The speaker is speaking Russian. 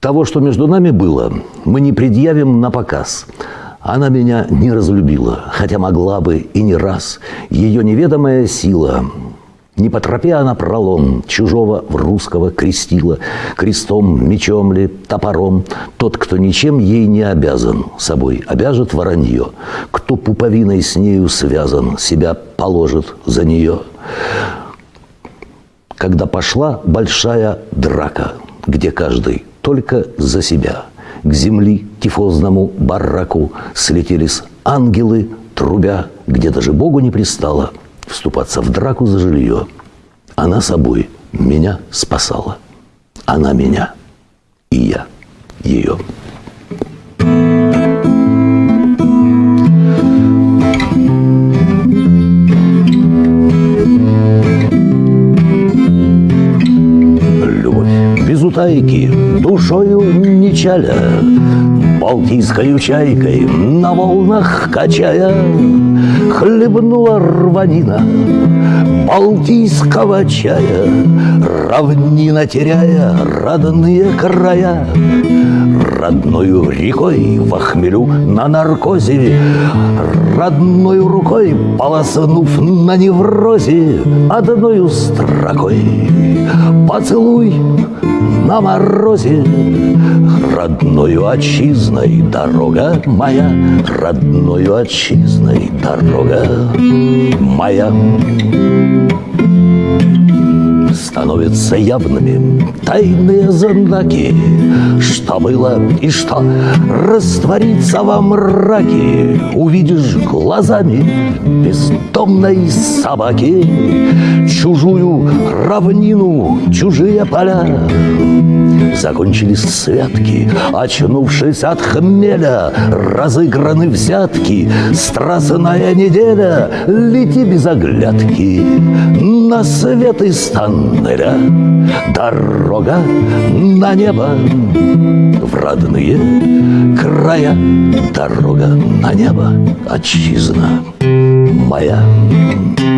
Того, что между нами было, мы не предъявим на показ. Она меня не разлюбила, хотя могла бы и не раз. Ее неведомая сила не по тропе она пролом чужого в русского крестила, крестом, мечом ли, топором. Тот, кто ничем ей не обязан, собой обяжет воронье. Кто пуповиной с нею связан, себя положит за нее. Когда пошла большая драка, где каждый только за себя. К земли тифозному бараку слетелись ангелы, трубя, где даже Богу не пристало вступаться в драку за жилье. Она собой меня спасала. Она меня, и я ее. Утайки, душою не чаля, Балтийскою чайкой на волнах качая, Хлебнула рванина Балтийского чая, Равнина теряя родные края. Родною рекой в хмелю на наркозе, Родною рукой полоснув на неврозе, Одною строкой поцелуй на морозе. Родною отчизной дорога моя Родною отчизной дорога моя. Становятся явными тайные знаки, что было и что растворится во мраке, увидишь глазами бездомной собаки. Чужую равнину, чужие поля. Закончились святки, очнувшись от хмеля, разыграны взятки, страстная неделя, лети без оглядки на свет из тоннеля, дорога на небо в родные края, дорога на небо, отчизна Meier.